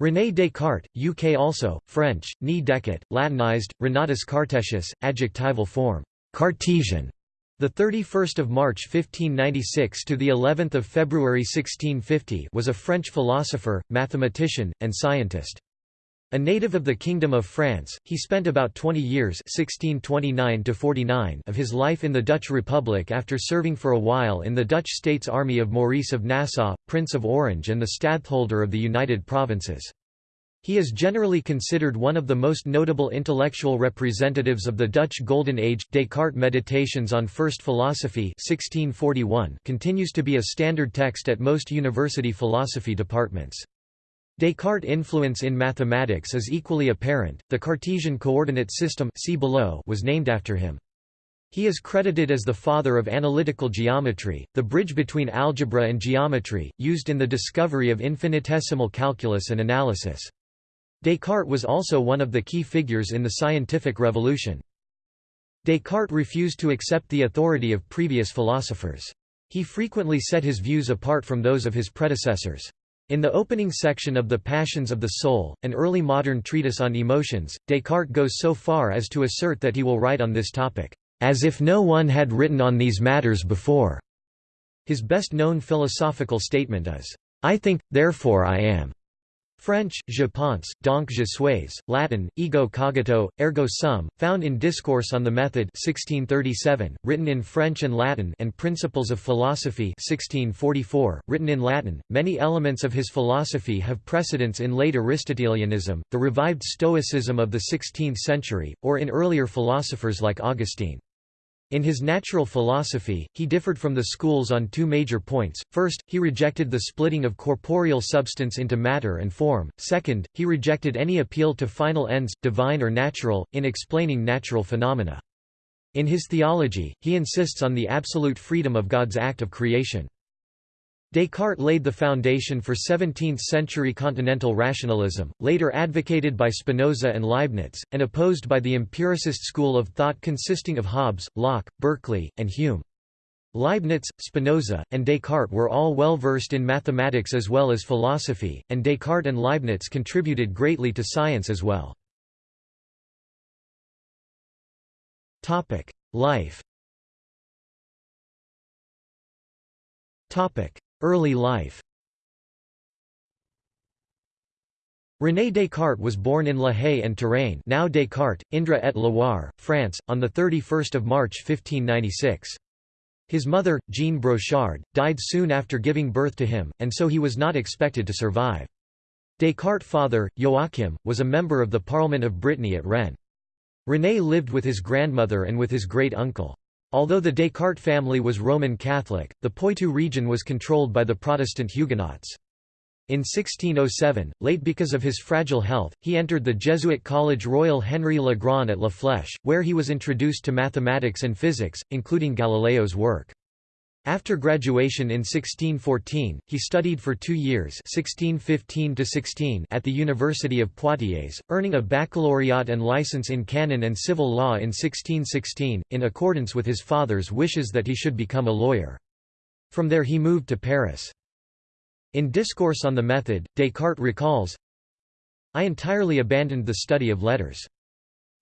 René Descartes, UK also, French, Ni Descartes, Latinized, Renatus Cartesius, adjectival form, Cartesian. The 31st of March 1596 to the 11th of February 1650 was a French philosopher, mathematician, and scientist. A native of the Kingdom of France, he spent about 20 years 1629 of his life in the Dutch Republic after serving for a while in the Dutch States Army of Maurice of Nassau, Prince of Orange and the Stadtholder of the United Provinces. He is generally considered one of the most notable intellectual representatives of the Dutch Golden Age. Descartes' Meditations on First Philosophy 1641 continues to be a standard text at most university philosophy departments. Descartes' influence in mathematics is equally apparent. The Cartesian coordinate system see below was named after him. He is credited as the father of analytical geometry, the bridge between algebra and geometry, used in the discovery of infinitesimal calculus and analysis. Descartes was also one of the key figures in the scientific revolution. Descartes refused to accept the authority of previous philosophers. He frequently set his views apart from those of his predecessors. In the opening section of The Passions of the Soul, an early modern treatise on emotions, Descartes goes so far as to assert that he will write on this topic, "...as if no one had written on these matters before." His best-known philosophical statement is, "...I think, therefore I am." French, je pense, donc je suis, Latin, ego cogito, ergo sum, found in Discourse on the Method 1637, written in French and Latin and Principles of Philosophy 1644, written in Latin. Many elements of his philosophy have precedence in late Aristotelianism, the revived Stoicism of the 16th century, or in earlier philosophers like Augustine. In his natural philosophy, he differed from the schools on two major points. First, he rejected the splitting of corporeal substance into matter and form. Second, he rejected any appeal to final ends, divine or natural, in explaining natural phenomena. In his theology, he insists on the absolute freedom of God's act of creation. Descartes laid the foundation for 17th-century continental rationalism, later advocated by Spinoza and Leibniz, and opposed by the empiricist school of thought consisting of Hobbes, Locke, Berkeley, and Hume. Leibniz, Spinoza, and Descartes were all well versed in mathematics as well as philosophy, and Descartes and Leibniz contributed greatly to science as well. Life Early life René Descartes was born in La Haye en Touraine now Descartes, Indre et Loire, France, on 31 March 1596. His mother, Jean Brochard, died soon after giving birth to him, and so he was not expected to survive. Descartes' father, Joachim, was a member of the Parliament of Brittany at Rennes. René lived with his grandmother and with his great-uncle. Although the Descartes family was Roman Catholic, the Poitou region was controlled by the Protestant Huguenots. In 1607, late because of his fragile health, he entered the Jesuit College Royal Henry Le Grand at La Flèche, where he was introduced to mathematics and physics, including Galileo's work. After graduation in 1614, he studied for two years 1615 at the University of Poitiers, earning a baccalaureate and license in canon and civil law in 1616, in accordance with his father's wishes that he should become a lawyer. From there he moved to Paris. In Discourse on the Method, Descartes recalls, I entirely abandoned the study of letters.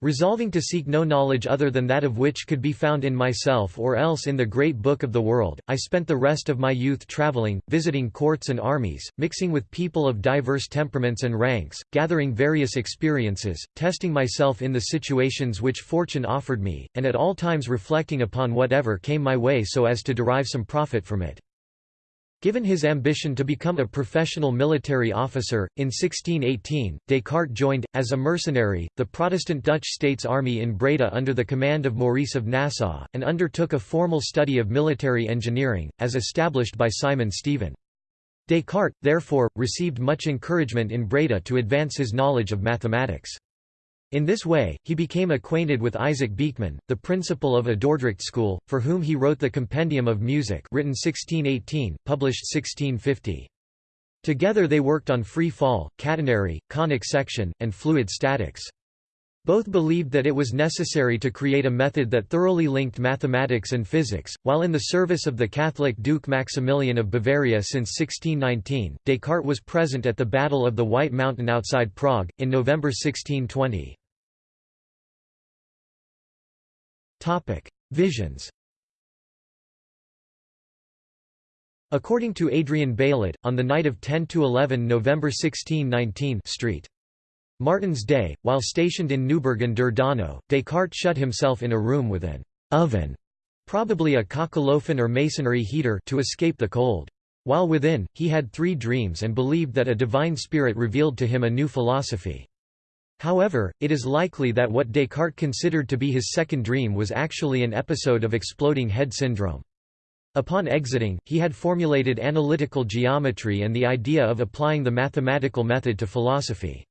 Resolving to seek no knowledge other than that of which could be found in myself or else in the great book of the world, I spent the rest of my youth travelling, visiting courts and armies, mixing with people of diverse temperaments and ranks, gathering various experiences, testing myself in the situations which fortune offered me, and at all times reflecting upon whatever came my way so as to derive some profit from it. Given his ambition to become a professional military officer, in 1618, Descartes joined, as a mercenary, the Protestant Dutch States Army in Breda under the command of Maurice of Nassau, and undertook a formal study of military engineering, as established by Simon Stevin. Descartes, therefore, received much encouragement in Breda to advance his knowledge of mathematics. In this way, he became acquainted with Isaac Beeckman, the principal of a Dordrecht school, for whom he wrote the Compendium of Music written 1618, published 1650. Together they worked on free fall, catenary, conic section, and fluid statics. Both believed that it was necessary to create a method that thoroughly linked mathematics and physics. While in the service of the Catholic Duke Maximilian of Bavaria since 1619, Descartes was present at the Battle of the White Mountain outside Prague, in November 1620. Visions According to Adrian Baillet, on the night of 10–11 November 1619 Street. Martin's Day, while stationed in Neuburg an der Donau, Descartes shut himself in a room with an oven, probably a kachelofen or masonry heater to escape the cold. While within, he had three dreams and believed that a divine spirit revealed to him a new philosophy. However, it is likely that what Descartes considered to be his second dream was actually an episode of exploding head syndrome. Upon exiting, he had formulated analytical geometry and the idea of applying the mathematical method to philosophy.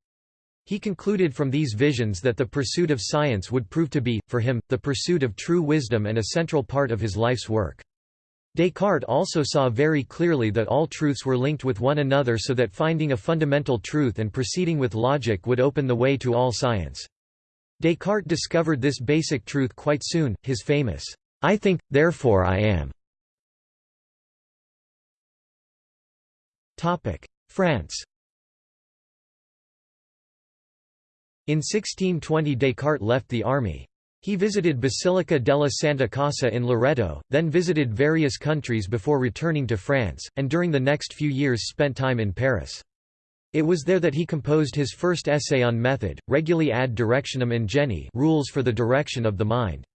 He concluded from these visions that the pursuit of science would prove to be, for him, the pursuit of true wisdom and a central part of his life's work. Descartes also saw very clearly that all truths were linked with one another so that finding a fundamental truth and proceeding with logic would open the way to all science. Descartes discovered this basic truth quite soon, his famous, I think, therefore I am. France In 1620 Descartes left the army. He visited Basilica della Santa Casa in Loreto, then visited various countries before returning to France, and during the next few years spent time in Paris. It was there that he composed his first essay on method, Regulae ad directionem ingenii rules for the direction of the mind.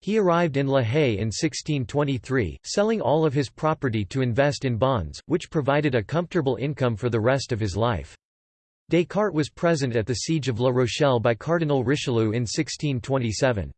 He arrived in La Haye in 1623, selling all of his property to invest in bonds, which provided a comfortable income for the rest of his life. Descartes was present at the siege of La Rochelle by Cardinal Richelieu in 1627.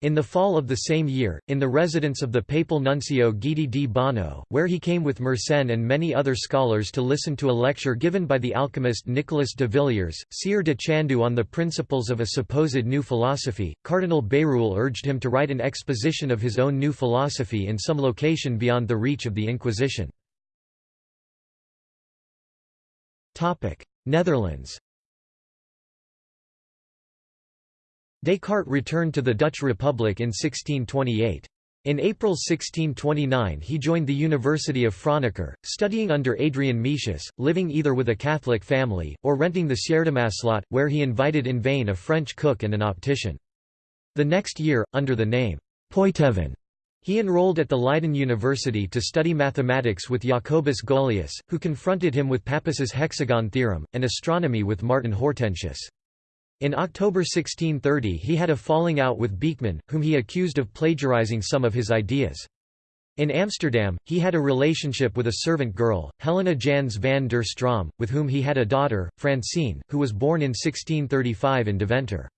In the fall of the same year, in the residence of the papal nuncio Guidi di Bagno, where he came with Mersenne and many other scholars to listen to a lecture given by the alchemist Nicolas de Villiers, Sieur de Chandoux on the principles of a supposed new philosophy, Cardinal Bérulle urged him to write an exposition of his own new philosophy in some location beyond the reach of the Inquisition. Netherlands Descartes returned to the Dutch Republic in 1628. In April 1629 he joined the University of Franeker, studying under Adrian Metius, living either with a Catholic family, or renting the Sjaerdemaslot, where he invited in vain a French cook and an optician. The next year, under the name Poitevin, he enrolled at the Leiden University to study mathematics with Jacobus Golius, who confronted him with Pappus's hexagon theorem, and astronomy with Martin Hortensius. In October 1630 he had a falling out with Beeckman, whom he accused of plagiarizing some of his ideas. In Amsterdam, he had a relationship with a servant girl, Helena Jans van der Stroom, with whom he had a daughter, Francine, who was born in 1635 in Deventer.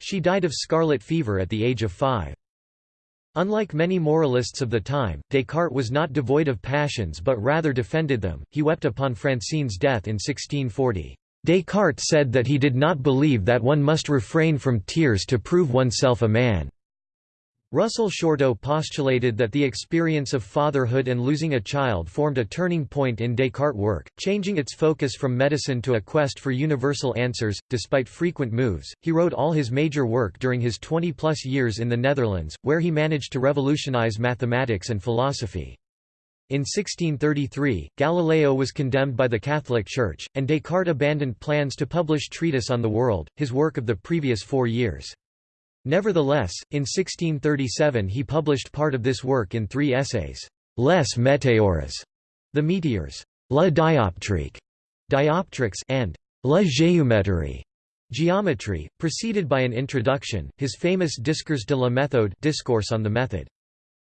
She died of scarlet fever at the age of five. Unlike many moralists of the time, Descartes was not devoid of passions but rather defended them. He wept upon Francine's death in 1640. Descartes said that he did not believe that one must refrain from tears to prove oneself a man. Russell Shorto postulated that the experience of fatherhood and losing a child formed a turning point in Descartes' work, changing its focus from medicine to a quest for universal answers. Despite frequent moves, he wrote all his major work during his 20 plus years in the Netherlands, where he managed to revolutionize mathematics and philosophy. In 1633, Galileo was condemned by the Catholic Church, and Descartes abandoned plans to publish Treatise on the World, his work of the previous four years. Nevertheless, in 1637 he published part of this work in three essays, Les Météores, the meteors, La dioptrique, dioptrics, and La géométrie, geometry, preceded by an introduction, his famous Discours de la méthode discourse on the method.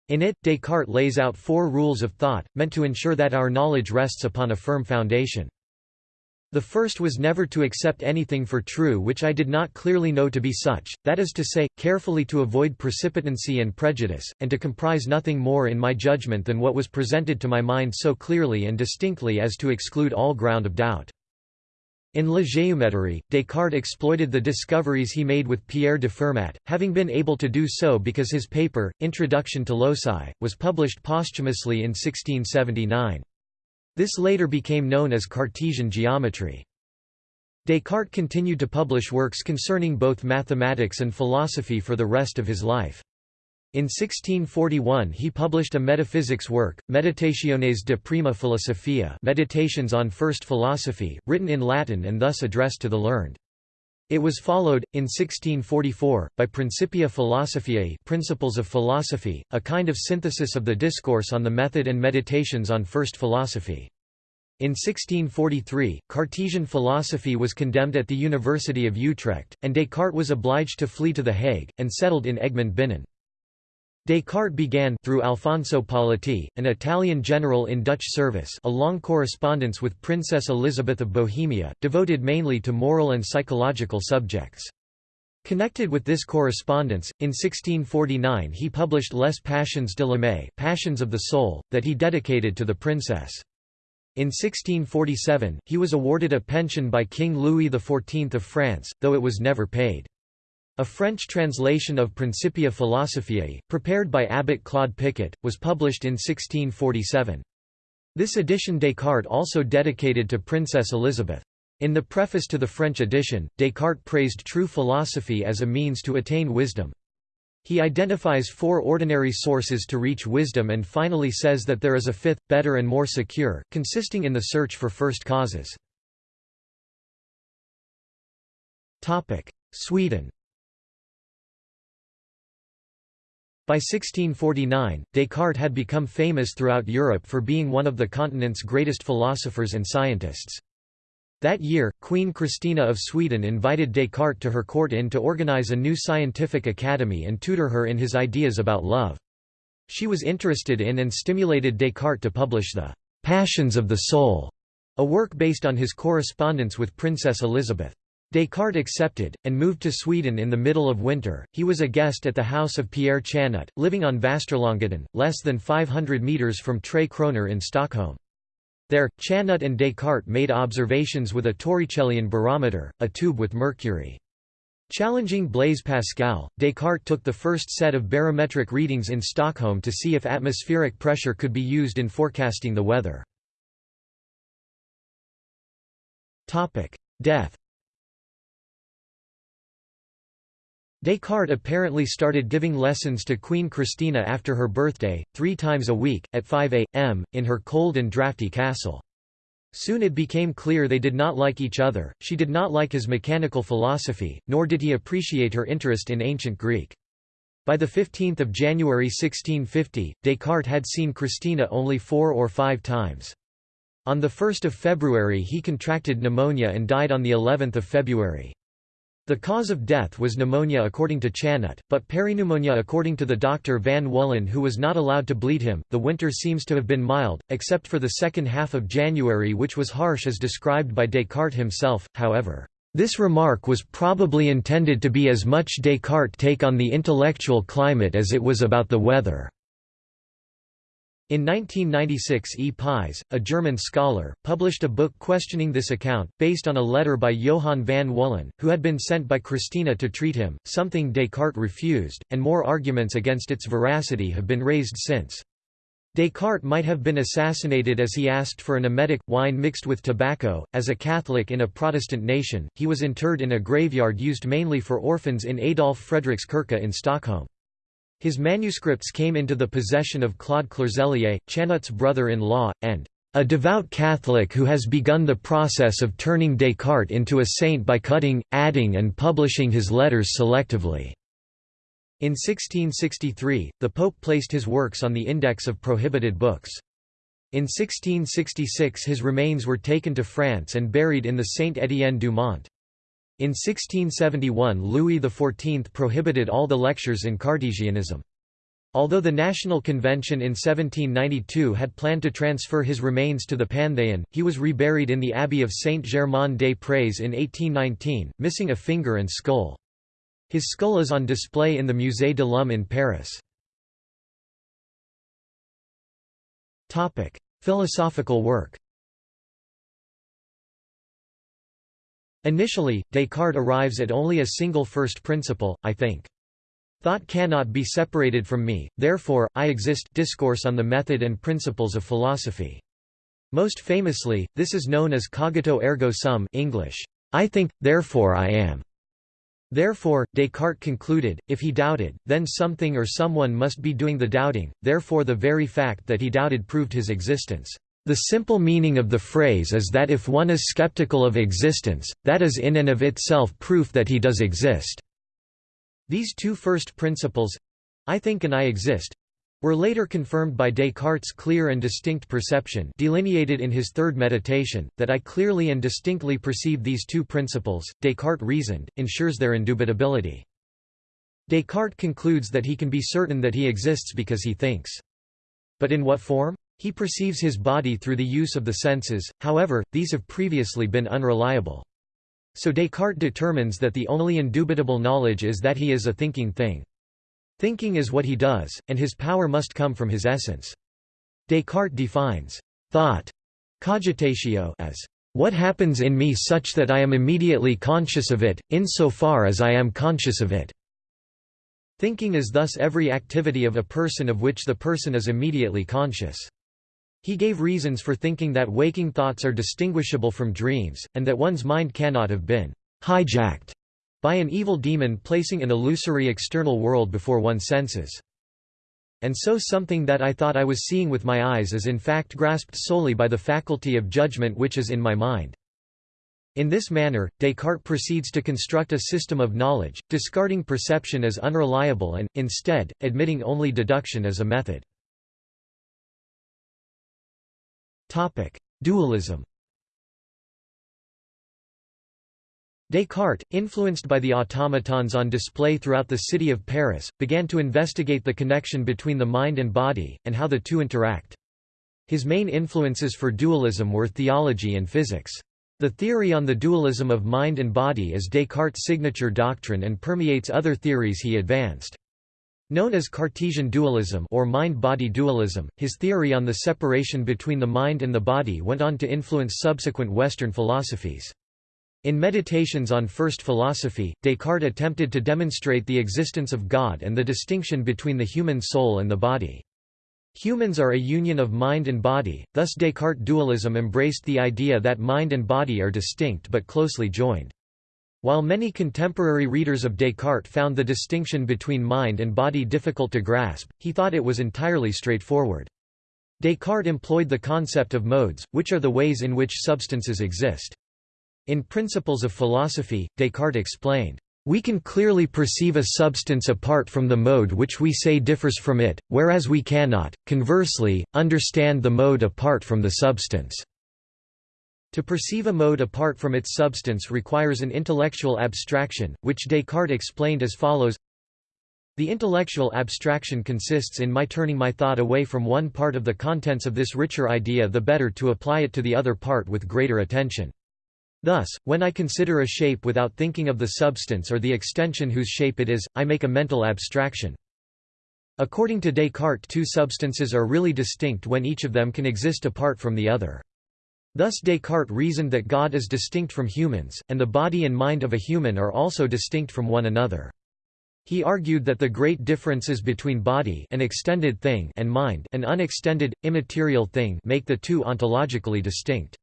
In it, Descartes lays out four rules of thought, meant to ensure that our knowledge rests upon a firm foundation. The first was never to accept anything for true which I did not clearly know to be such, that is to say, carefully to avoid precipitancy and prejudice, and to comprise nothing more in my judgment than what was presented to my mind so clearly and distinctly as to exclude all ground of doubt. In La Géométrie, Descartes exploited the discoveries he made with Pierre de Fermat, having been able to do so because his paper, Introduction to Loci, was published posthumously in 1679. This later became known as Cartesian geometry. Descartes continued to publish works concerning both mathematics and philosophy for the rest of his life. In 1641 he published a metaphysics work, Meditationes de prima philosophia Meditations on First Philosophy, written in Latin and thus addressed to the learned. It was followed, in 1644, by Principia Philosophiae Principles of Philosophy, a kind of synthesis of the discourse on the method and meditations on first philosophy. In 1643, Cartesian philosophy was condemned at the University of Utrecht, and Descartes was obliged to flee to The Hague, and settled in Egmond Binnen. Descartes began through Alfonso Politi, an Italian general in Dutch service a long correspondence with Princess Elizabeth of Bohemia, devoted mainly to moral and psychological subjects. Connected with this correspondence, in 1649 he published Les Passions de l'âme Passions of the Soul, that he dedicated to the princess. In 1647, he was awarded a pension by King Louis XIV of France, though it was never paid. A French translation of Principia Philosophiae, prepared by Abbot Claude Picot, was published in 1647. This edition Descartes also dedicated to Princess Elizabeth. In the preface to the French edition, Descartes praised true philosophy as a means to attain wisdom. He identifies four ordinary sources to reach wisdom and finally says that there is a fifth, better and more secure, consisting in the search for first causes. Sweden By 1649, Descartes had become famous throughout Europe for being one of the continent's greatest philosophers and scientists. That year, Queen Christina of Sweden invited Descartes to her court in to organize a new scientific academy and tutor her in his ideas about love. She was interested in and stimulated Descartes to publish the Passions of the Soul, a work based on his correspondence with Princess Elizabeth. Descartes accepted, and moved to Sweden in the middle of winter. He was a guest at the house of Pierre Chanut, living on Västerlånggatan, less than 500 metres from Tre Kroner in Stockholm. There, Chanut and Descartes made observations with a Torricellian barometer, a tube with mercury. Challenging Blaise Pascal, Descartes took the first set of barometric readings in Stockholm to see if atmospheric pressure could be used in forecasting the weather. Death Descartes apparently started giving lessons to Queen Christina after her birthday, three times a week, at 5 a.m., in her cold and drafty castle. Soon it became clear they did not like each other, she did not like his mechanical philosophy, nor did he appreciate her interest in ancient Greek. By 15 January 1650, Descartes had seen Christina only four or five times. On 1 February he contracted pneumonia and died on of February. The cause of death was pneumonia according to Chanut, but peripneumonia according to the doctor Van Wullen who was not allowed to bleed him. The winter seems to have been mild, except for the second half of January which was harsh as described by Descartes himself, however. This remark was probably intended to be as much Descartes' take on the intellectual climate as it was about the weather. In 1996 E. Pies, a German scholar, published a book questioning this account, based on a letter by Johann van Wullen, who had been sent by Christina to treat him, something Descartes refused, and more arguments against its veracity have been raised since. Descartes might have been assassinated as he asked for an emetic, wine mixed with tobacco. As a Catholic in a Protestant nation, he was interred in a graveyard used mainly for orphans in Adolf Fredrikskirke in Stockholm. His manuscripts came into the possession of Claude Clerselier, Chanut's brother-in-law, and a devout Catholic who has begun the process of turning Descartes into a saint by cutting, adding and publishing his letters selectively." In 1663, the Pope placed his works on the Index of Prohibited Books. In 1666 his remains were taken to France and buried in the Saint-Étienne du Mont. In 1671 Louis XIV prohibited all the lectures in Cartesianism. Although the National Convention in 1792 had planned to transfer his remains to the Pantheon, he was reburied in the Abbey of Saint-Germain-des-Prés in 1819, missing a finger and skull. His skull is on display in the Musée de l'Homme in Paris. Philosophical work Initially, Descartes arrives at only a single first principle, I think. Thought cannot be separated from me, therefore, I exist discourse on the method and principles of philosophy. Most famously, this is known as cogito ergo sum English, I think, therefore I am. Therefore, Descartes concluded, if he doubted, then something or someone must be doing the doubting, therefore the very fact that he doubted proved his existence. The simple meaning of the phrase is that if one is skeptical of existence, that is in and of itself proof that he does exist. These two first principles—I think and I exist, were later confirmed by Descartes' clear and distinct perception delineated in his third meditation, that I clearly and distinctly perceive these two principles, Descartes reasoned, ensures their indubitability. Descartes concludes that he can be certain that he exists because he thinks. But in what form? He perceives his body through the use of the senses, however, these have previously been unreliable. So Descartes determines that the only indubitable knowledge is that he is a thinking thing. Thinking is what he does, and his power must come from his essence. Descartes defines thought cogitatio as what happens in me such that I am immediately conscious of it, insofar as I am conscious of it. Thinking is thus every activity of a person of which the person is immediately conscious. He gave reasons for thinking that waking thoughts are distinguishable from dreams, and that one's mind cannot have been hijacked by an evil demon placing an illusory external world before one's senses. And so something that I thought I was seeing with my eyes is in fact grasped solely by the faculty of judgment which is in my mind. In this manner, Descartes proceeds to construct a system of knowledge, discarding perception as unreliable and, instead, admitting only deduction as a method. Dualism Descartes, influenced by the automatons on display throughout the city of Paris, began to investigate the connection between the mind and body, and how the two interact. His main influences for dualism were theology and physics. The theory on the dualism of mind and body is Descartes' signature doctrine and permeates other theories he advanced. Known as Cartesian dualism or mind-body dualism, his theory on the separation between the mind and the body went on to influence subsequent Western philosophies. In Meditations on First Philosophy, Descartes attempted to demonstrate the existence of God and the distinction between the human soul and the body. Humans are a union of mind and body, thus Descartes' dualism embraced the idea that mind and body are distinct but closely joined. While many contemporary readers of Descartes found the distinction between mind and body difficult to grasp, he thought it was entirely straightforward. Descartes employed the concept of modes, which are the ways in which substances exist. In Principles of Philosophy, Descartes explained, "...we can clearly perceive a substance apart from the mode which we say differs from it, whereas we cannot, conversely, understand the mode apart from the substance." To perceive a mode apart from its substance requires an intellectual abstraction, which Descartes explained as follows The intellectual abstraction consists in my turning my thought away from one part of the contents of this richer idea the better to apply it to the other part with greater attention. Thus, when I consider a shape without thinking of the substance or the extension whose shape it is, I make a mental abstraction. According to Descartes two substances are really distinct when each of them can exist apart from the other. Thus Descartes reasoned that God is distinct from humans, and the body and mind of a human are also distinct from one another. He argued that the great differences between body an extended thing and mind an unextended, immaterial thing make the two ontologically distinct.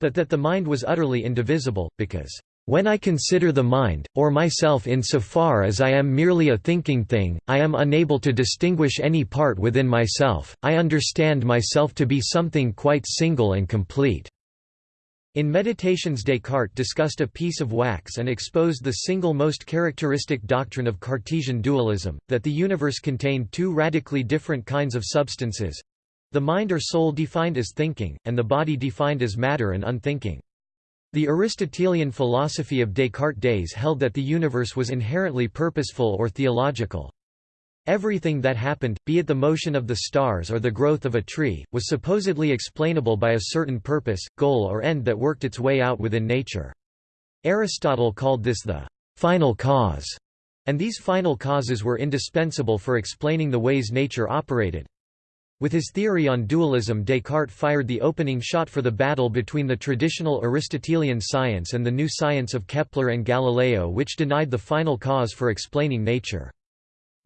But that the mind was utterly indivisible, because, "...when I consider the mind, or myself in so far as I am merely a thinking thing, I am unable to distinguish any part within myself, I understand myself to be something quite single and complete." In Meditations Descartes discussed a piece of wax and exposed the single most characteristic doctrine of Cartesian dualism, that the universe contained two radically different kinds of substances, the mind or soul defined as thinking, and the body defined as matter and unthinking. The Aristotelian philosophy of Descartes' days held that the universe was inherently purposeful or teleological. Everything that happened, be it the motion of the stars or the growth of a tree, was supposedly explainable by a certain purpose, goal or end that worked its way out within nature. Aristotle called this the final cause, and these final causes were indispensable for explaining the ways nature operated. With his theory on dualism Descartes fired the opening shot for the battle between the traditional Aristotelian science and the new science of Kepler and Galileo which denied the final cause for explaining nature.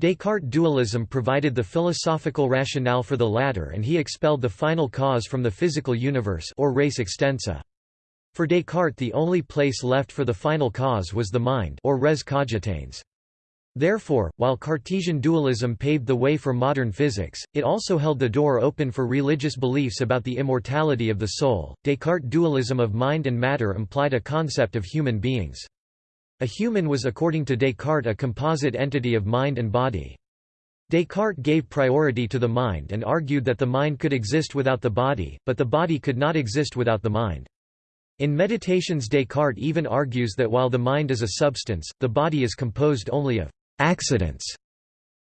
Descartes' dualism provided the philosophical rationale for the latter and he expelled the final cause from the physical universe or res extensa. For Descartes the only place left for the final cause was the mind or res cogitans. Therefore, while Cartesian dualism paved the way for modern physics, it also held the door open for religious beliefs about the immortality of the soul. Descartes' dualism of mind and matter implied a concept of human beings. A human was according to Descartes a composite entity of mind and body. Descartes gave priority to the mind and argued that the mind could exist without the body, but the body could not exist without the mind. In Meditations Descartes even argues that while the mind is a substance, the body is composed only of accidents.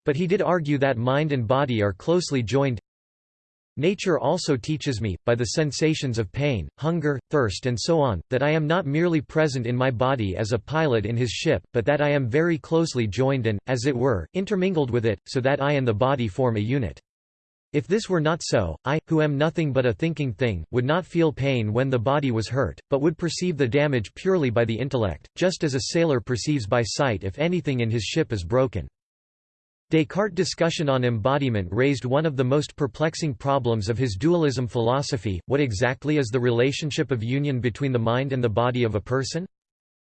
But he did argue that mind and body are closely joined. Nature also teaches me, by the sensations of pain, hunger, thirst and so on, that I am not merely present in my body as a pilot in his ship, but that I am very closely joined and, as it were, intermingled with it, so that I and the body form a unit. If this were not so, I, who am nothing but a thinking thing, would not feel pain when the body was hurt, but would perceive the damage purely by the intellect, just as a sailor perceives by sight if anything in his ship is broken. Descartes' discussion on embodiment raised one of the most perplexing problems of his dualism philosophy, what exactly is the relationship of union between the mind and the body of a person?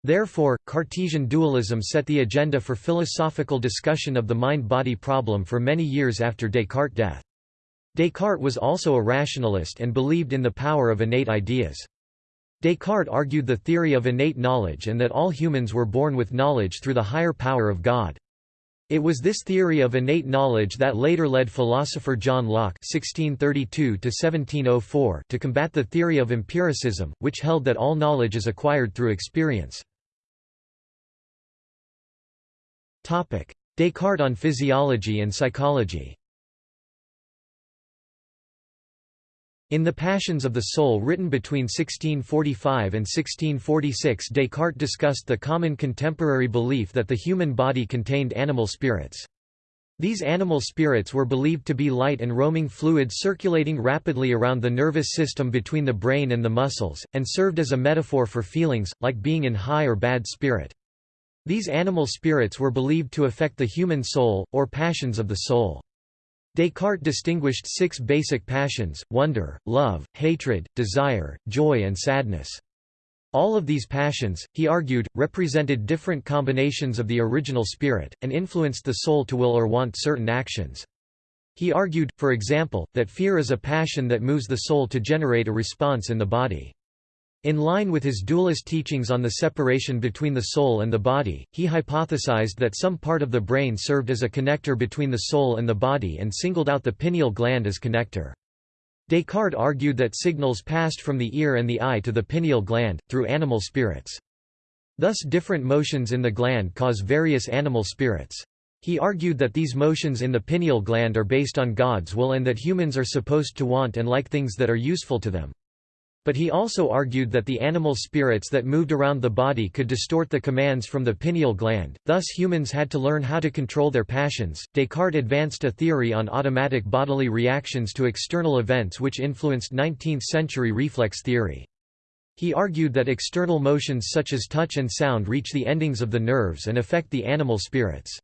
Therefore, Cartesian dualism set the agenda for philosophical discussion of the mind-body problem for many years after Descartes' death. Descartes was also a rationalist and believed in the power of innate ideas. Descartes argued the theory of innate knowledge and that all humans were born with knowledge through the higher power of God. It was this theory of innate knowledge that later led philosopher John Locke (1632–1704) to combat the theory of empiricism, which held that all knowledge is acquired through experience. Topic: Descartes on physiology and psychology. In The Passions of the Soul written between 1645 and 1646 Descartes discussed the common contemporary belief that the human body contained animal spirits. These animal spirits were believed to be light and roaming fluids circulating rapidly around the nervous system between the brain and the muscles, and served as a metaphor for feelings, like being in high or bad spirit. These animal spirits were believed to affect the human soul, or passions of the soul. Descartes distinguished six basic passions, wonder, love, hatred, desire, joy and sadness. All of these passions, he argued, represented different combinations of the original spirit, and influenced the soul to will or want certain actions. He argued, for example, that fear is a passion that moves the soul to generate a response in the body. In line with his dualist teachings on the separation between the soul and the body, he hypothesized that some part of the brain served as a connector between the soul and the body and singled out the pineal gland as connector. Descartes argued that signals passed from the ear and the eye to the pineal gland, through animal spirits. Thus different motions in the gland cause various animal spirits. He argued that these motions in the pineal gland are based on God's will and that humans are supposed to want and like things that are useful to them. But he also argued that the animal spirits that moved around the body could distort the commands from the pineal gland, thus humans had to learn how to control their passions. Descartes advanced a theory on automatic bodily reactions to external events which influenced 19th-century reflex theory. He argued that external motions such as touch and sound reach the endings of the nerves and affect the animal spirits.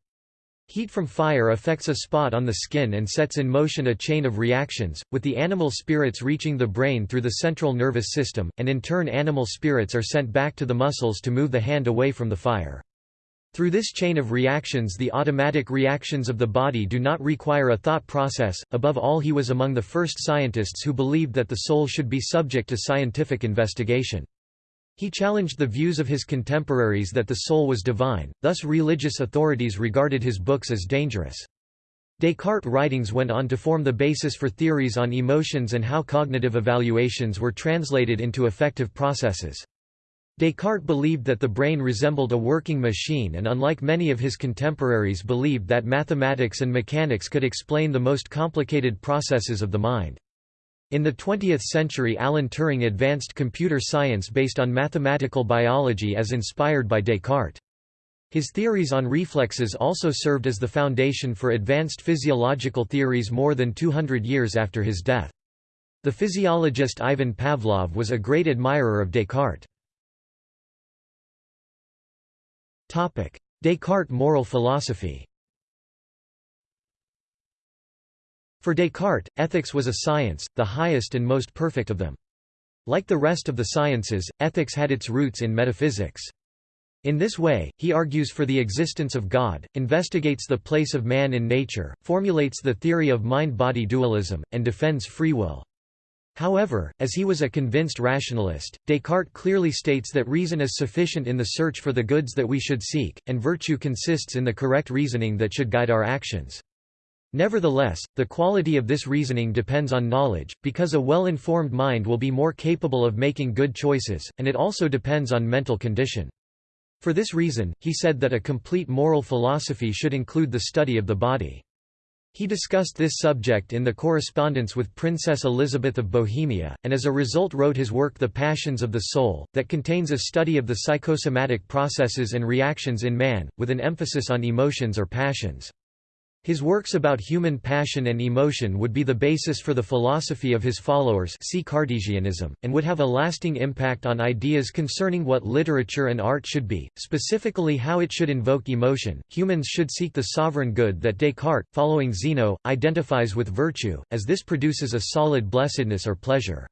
Heat from fire affects a spot on the skin and sets in motion a chain of reactions, with the animal spirits reaching the brain through the central nervous system, and in turn animal spirits are sent back to the muscles to move the hand away from the fire. Through this chain of reactions the automatic reactions of the body do not require a thought process. Above all he was among the first scientists who believed that the soul should be subject to scientific investigation. He challenged the views of his contemporaries that the soul was divine, thus religious authorities regarded his books as dangerous. Descartes' writings went on to form the basis for theories on emotions and how cognitive evaluations were translated into affective processes. Descartes believed that the brain resembled a working machine and unlike many of his contemporaries believed that mathematics and mechanics could explain the most complicated processes of the mind. In the 20th century Alan Turing advanced computer science based on mathematical biology as inspired by Descartes. His theories on reflexes also served as the foundation for advanced physiological theories more than 200 years after his death. The physiologist Ivan Pavlov was a great admirer of Descartes. Descartes' moral philosophy For Descartes, ethics was a science, the highest and most perfect of them. Like the rest of the sciences, ethics had its roots in metaphysics. In this way, he argues for the existence of God, investigates the place of man in nature, formulates the theory of mind-body dualism, and defends free will. However, as he was a convinced rationalist, Descartes clearly states that reason is sufficient in the search for the goods that we should seek, and virtue consists in the correct reasoning that should guide our actions. Nevertheless, the quality of this reasoning depends on knowledge, because a well-informed mind will be more capable of making good choices, and it also depends on mental condition. For this reason, he said that a complete moral philosophy should include the study of the body. He discussed this subject in the correspondence with Princess Elizabeth of Bohemia, and as a result wrote his work The Passions of the Soul, that contains a study of the psychosomatic processes and reactions in man, with an emphasis on emotions or passions. His works about human passion and emotion would be the basis for the philosophy of his followers see Cartesianism, and would have a lasting impact on ideas concerning what literature and art should be, specifically how it should invoke emotion. Humans should seek the sovereign good that Descartes, following Zeno, identifies with virtue, as this produces a solid blessedness or pleasure.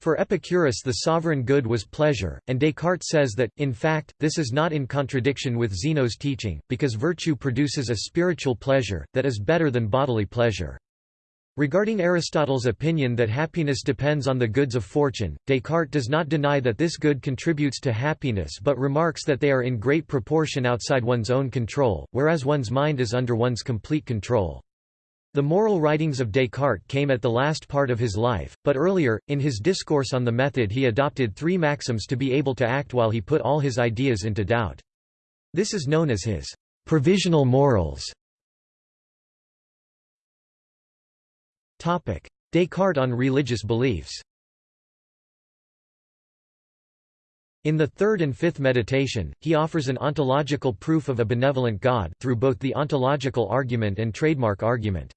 For Epicurus the sovereign good was pleasure, and Descartes says that, in fact, this is not in contradiction with Zeno's teaching, because virtue produces a spiritual pleasure, that is better than bodily pleasure. Regarding Aristotle's opinion that happiness depends on the goods of fortune, Descartes does not deny that this good contributes to happiness but remarks that they are in great proportion outside one's own control, whereas one's mind is under one's complete control. The moral writings of Descartes came at the last part of his life, but earlier, in his discourse on the method he adopted three maxims to be able to act while he put all his ideas into doubt. This is known as his provisional morals. Descartes on religious beliefs In the third and fifth meditation, he offers an ontological proof of a benevolent God, through both the ontological argument and trademark argument.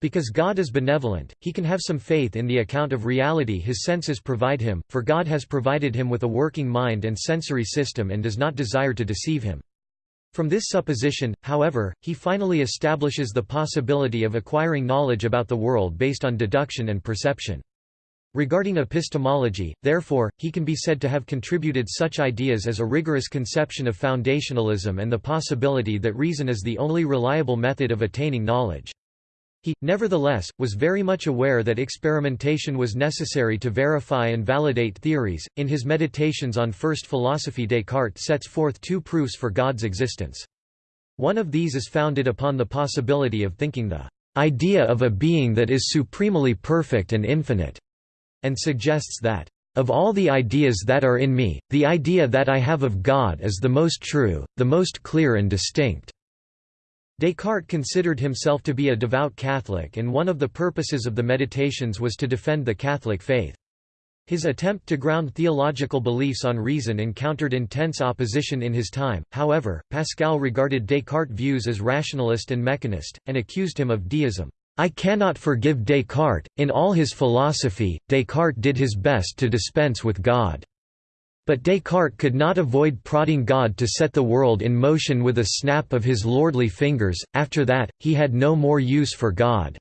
Because God is benevolent, he can have some faith in the account of reality his senses provide him, for God has provided him with a working mind and sensory system and does not desire to deceive him. From this supposition, however, he finally establishes the possibility of acquiring knowledge about the world based on deduction and perception. Regarding epistemology, therefore, he can be said to have contributed such ideas as a rigorous conception of foundationalism and the possibility that reason is the only reliable method of attaining knowledge. He, nevertheless, was very much aware that experimentation was necessary to verify and validate theories. In his Meditations on First Philosophy, Descartes sets forth two proofs for God's existence. One of these is founded upon the possibility of thinking the idea of a being that is supremely perfect and infinite, and suggests that of all the ideas that are in me, the idea that I have of God is the most true, the most clear and distinct. Descartes considered himself to be a devout Catholic and one of the purposes of the Meditations was to defend the Catholic faith. His attempt to ground theological beliefs on reason encountered intense opposition in his time, however, Pascal regarded Descartes' views as rationalist and mechanist, and accused him of deism. I cannot forgive Descartes, in all his philosophy, Descartes did his best to dispense with God. But Descartes could not avoid prodding God to set the world in motion with a snap of his lordly fingers, after that, he had no more use for God.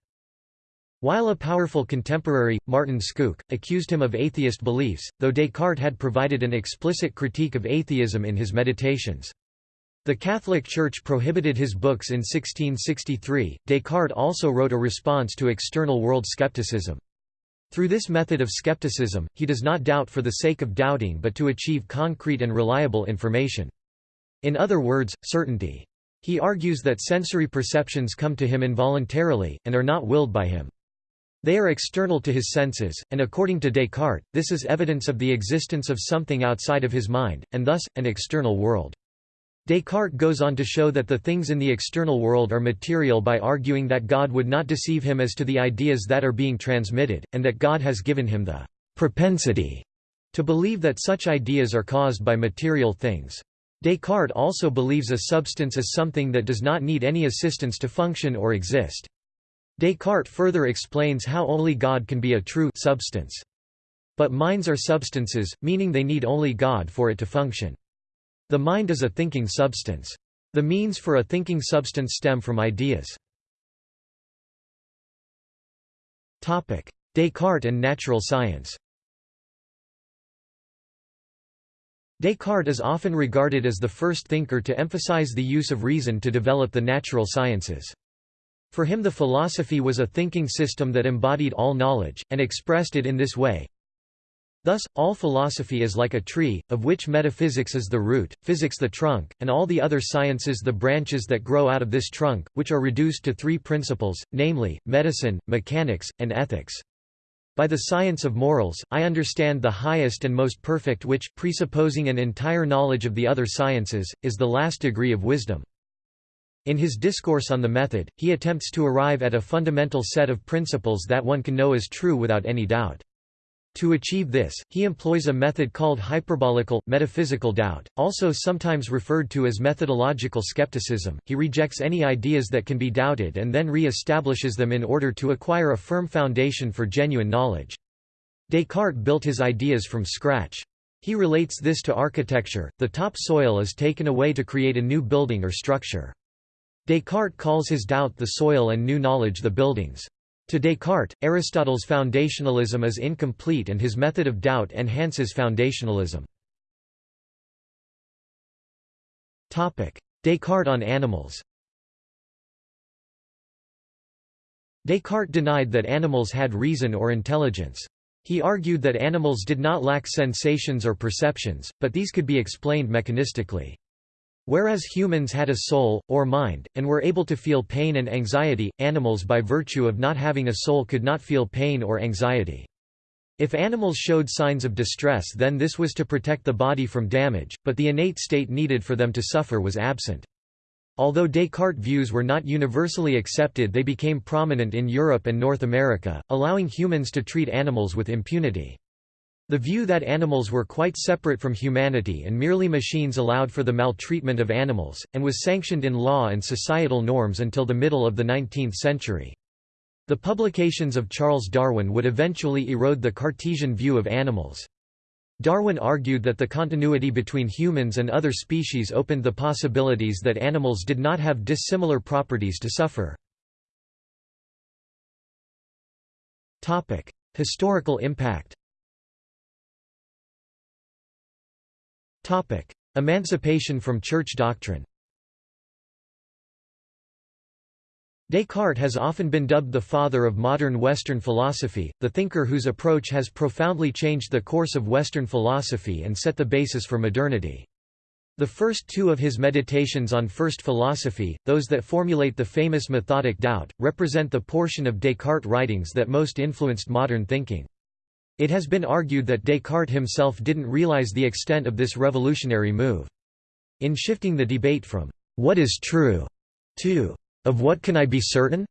While a powerful contemporary, Martin Schoock, accused him of atheist beliefs, though Descartes had provided an explicit critique of atheism in his Meditations. The Catholic Church prohibited his books in 1663. Descartes also wrote a response to external world skepticism. Through this method of skepticism, he does not doubt for the sake of doubting but to achieve concrete and reliable information. In other words, certainty. He argues that sensory perceptions come to him involuntarily, and are not willed by him. They are external to his senses, and according to Descartes, this is evidence of the existence of something outside of his mind, and thus, an external world. Descartes goes on to show that the things in the external world are material by arguing that God would not deceive him as to the ideas that are being transmitted, and that God has given him the propensity to believe that such ideas are caused by material things. Descartes also believes a substance is something that does not need any assistance to function or exist. Descartes further explains how only God can be a true substance. But minds are substances, meaning they need only God for it to function. The mind is a thinking substance. The means for a thinking substance stem from ideas. Descartes and natural science Descartes is often regarded as the first thinker to emphasize the use of reason to develop the natural sciences. For him the philosophy was a thinking system that embodied all knowledge, and expressed it in this way. Thus, all philosophy is like a tree, of which metaphysics is the root, physics the trunk, and all the other sciences the branches that grow out of this trunk, which are reduced to three principles, namely, medicine, mechanics, and ethics. By the science of morals, I understand the highest and most perfect which, presupposing an entire knowledge of the other sciences, is the last degree of wisdom. In his discourse on the method, he attempts to arrive at a fundamental set of principles that one can know as true without any doubt. To achieve this, he employs a method called hyperbolical, metaphysical doubt, also sometimes referred to as methodological skepticism. He rejects any ideas that can be doubted and then re-establishes them in order to acquire a firm foundation for genuine knowledge. Descartes built his ideas from scratch. He relates this to architecture, the top soil is taken away to create a new building or structure. Descartes calls his doubt the soil and new knowledge the buildings. To Descartes, Aristotle's foundationalism is incomplete and his method of doubt enhances foundationalism. Descartes on animals Descartes denied that animals had reason or intelligence. He argued that animals did not lack sensations or perceptions, but these could be explained mechanistically. Whereas humans had a soul, or mind, and were able to feel pain and anxiety, animals by virtue of not having a soul could not feel pain or anxiety. If animals showed signs of distress then this was to protect the body from damage, but the innate state needed for them to suffer was absent. Although Descartes' views were not universally accepted they became prominent in Europe and North America, allowing humans to treat animals with impunity. The view that animals were quite separate from humanity and merely machines allowed for the maltreatment of animals, and was sanctioned in law and societal norms until the middle of the 19th century. The publications of Charles Darwin would eventually erode the Cartesian view of animals. Darwin argued that the continuity between humans and other species opened the possibilities that animals did not have dissimilar properties to suffer. Historical impact Emancipation from church doctrine Descartes has often been dubbed the father of modern Western philosophy, the thinker whose approach has profoundly changed the course of Western philosophy and set the basis for modernity. The first two of his meditations on first philosophy, those that formulate the famous methodic doubt, represent the portion of Descartes' writings that most influenced modern thinking. It has been argued that Descartes himself didn't realize the extent of this revolutionary move. In shifting the debate from, "'What is true?' to, "'Of what can I be certain?'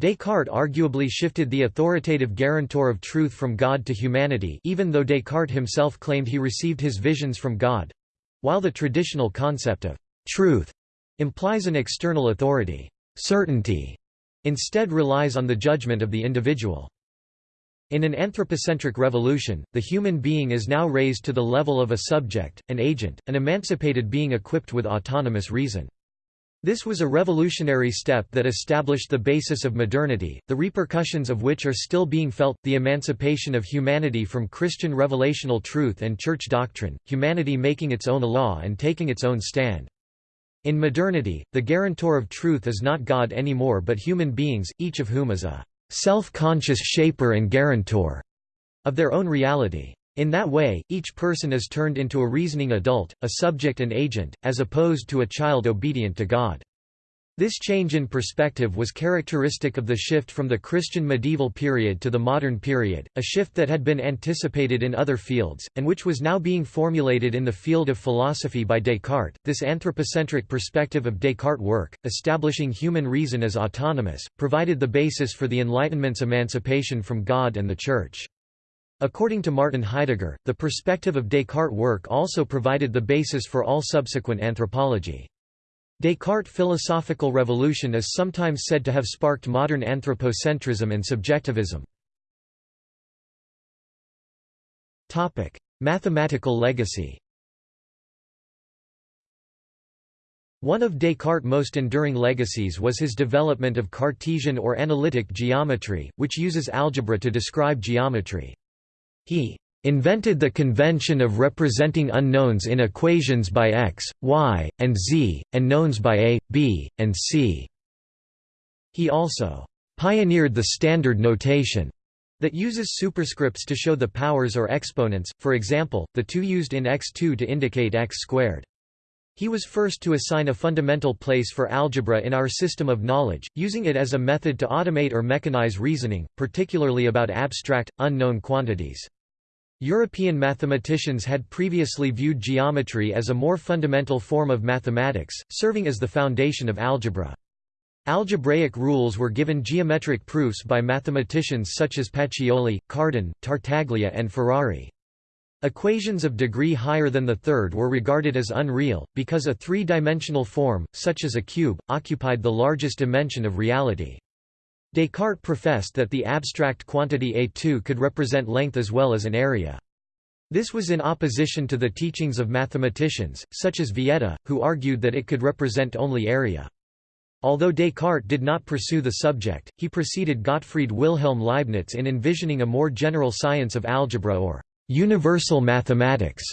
Descartes arguably shifted the authoritative guarantor of truth from God to humanity even though Descartes himself claimed he received his visions from God—while the traditional concept of «truth» implies an external authority, certainty, instead relies on the judgment of the individual. In an anthropocentric revolution, the human being is now raised to the level of a subject, an agent, an emancipated being equipped with autonomous reason. This was a revolutionary step that established the basis of modernity, the repercussions of which are still being felt, the emancipation of humanity from Christian revelational truth and church doctrine, humanity making its own law and taking its own stand. In modernity, the guarantor of truth is not God anymore but human beings, each of whom is a self-conscious shaper and guarantor of their own reality. In that way, each person is turned into a reasoning adult, a subject and agent, as opposed to a child obedient to God. This change in perspective was characteristic of the shift from the Christian medieval period to the modern period, a shift that had been anticipated in other fields, and which was now being formulated in the field of philosophy by Descartes. This anthropocentric perspective of Descartes' work, establishing human reason as autonomous, provided the basis for the Enlightenment's emancipation from God and the Church. According to Martin Heidegger, the perspective of Descartes' work also provided the basis for all subsequent anthropology. Descartes' philosophical revolution is sometimes said to have sparked modern anthropocentrism and subjectivism. Mathematical legacy One of Descartes' most enduring legacies was his development of Cartesian or analytic geometry, which uses algebra to describe geometry. He invented the convention of representing unknowns in equations by x, y, and z, and knowns by a, b, and c." He also "...pioneered the standard notation." that uses superscripts to show the powers or exponents, for example, the 2 used in x2 to indicate x squared. He was first to assign a fundamental place for algebra in our system of knowledge, using it as a method to automate or mechanize reasoning, particularly about abstract, unknown quantities. European mathematicians had previously viewed geometry as a more fundamental form of mathematics, serving as the foundation of algebra. Algebraic rules were given geometric proofs by mathematicians such as Pacioli, Cardan, Tartaglia and Ferrari. Equations of degree higher than the third were regarded as unreal, because a three-dimensional form, such as a cube, occupied the largest dimension of reality. Descartes professed that the abstract quantity A2 could represent length as well as an area. This was in opposition to the teachings of mathematicians, such as Vieta, who argued that it could represent only area. Although Descartes did not pursue the subject, he preceded Gottfried Wilhelm Leibniz in envisioning a more general science of algebra or universal mathematics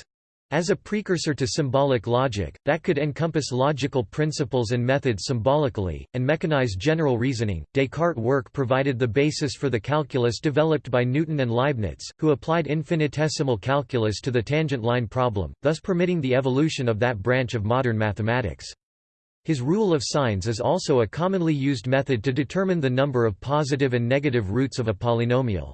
as a precursor to symbolic logic, that could encompass logical principles and methods symbolically, and mechanize general reasoning. Descartes' work provided the basis for the calculus developed by Newton and Leibniz, who applied infinitesimal calculus to the tangent line problem, thus permitting the evolution of that branch of modern mathematics. His rule of signs is also a commonly used method to determine the number of positive and negative roots of a polynomial.